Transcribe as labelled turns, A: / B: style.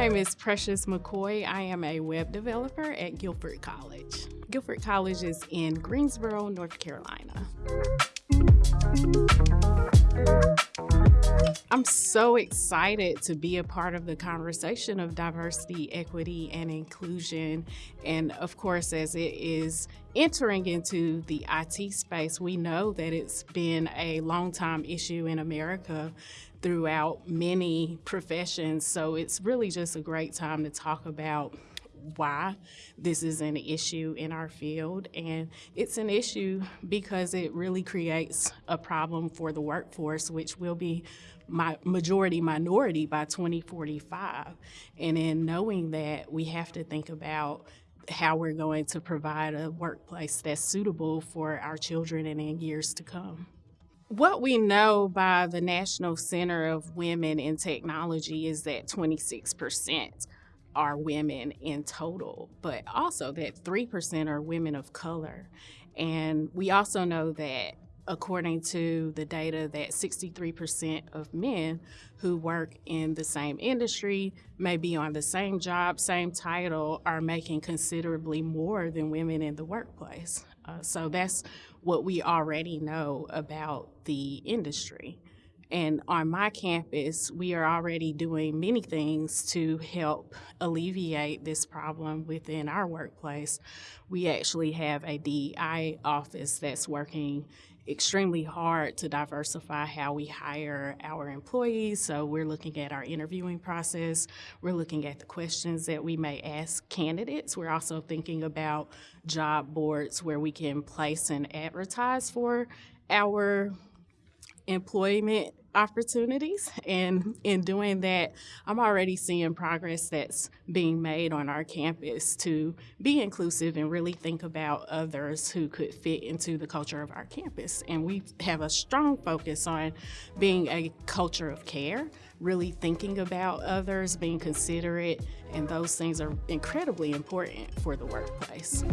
A: name is Precious McCoy. I am a web developer at Guilford College. Guilford College is in Greensboro, North Carolina. I'm so excited to be a part of the conversation of diversity, equity, and inclusion. And of course, as it is entering into the IT space, we know that it's been a long time issue in America throughout many professions. So it's really just a great time to talk about why this is an issue in our field. And it's an issue because it really creates a problem for the workforce, which will be my majority minority by 2045. And in knowing that, we have to think about how we're going to provide a workplace that's suitable for our children and in years to come. What we know by the National Center of Women in Technology is that 26% are women in total, but also that 3% are women of color. And we also know that according to the data that 63% of men who work in the same industry, may be on the same job, same title, are making considerably more than women in the workplace. Uh, so that's what we already know about the industry. And on my campus, we are already doing many things to help alleviate this problem within our workplace. We actually have a DEI office that's working extremely hard to diversify how we hire our employees. So we're looking at our interviewing process. We're looking at the questions that we may ask candidates. We're also thinking about job boards where we can place and advertise for our employment opportunities. And in doing that, I'm already seeing progress that's being made on our campus to be inclusive and really think about others who could fit into the culture of our campus. And we have a strong focus on being a culture of care, really thinking about others, being considerate, and those things are incredibly important for the workplace.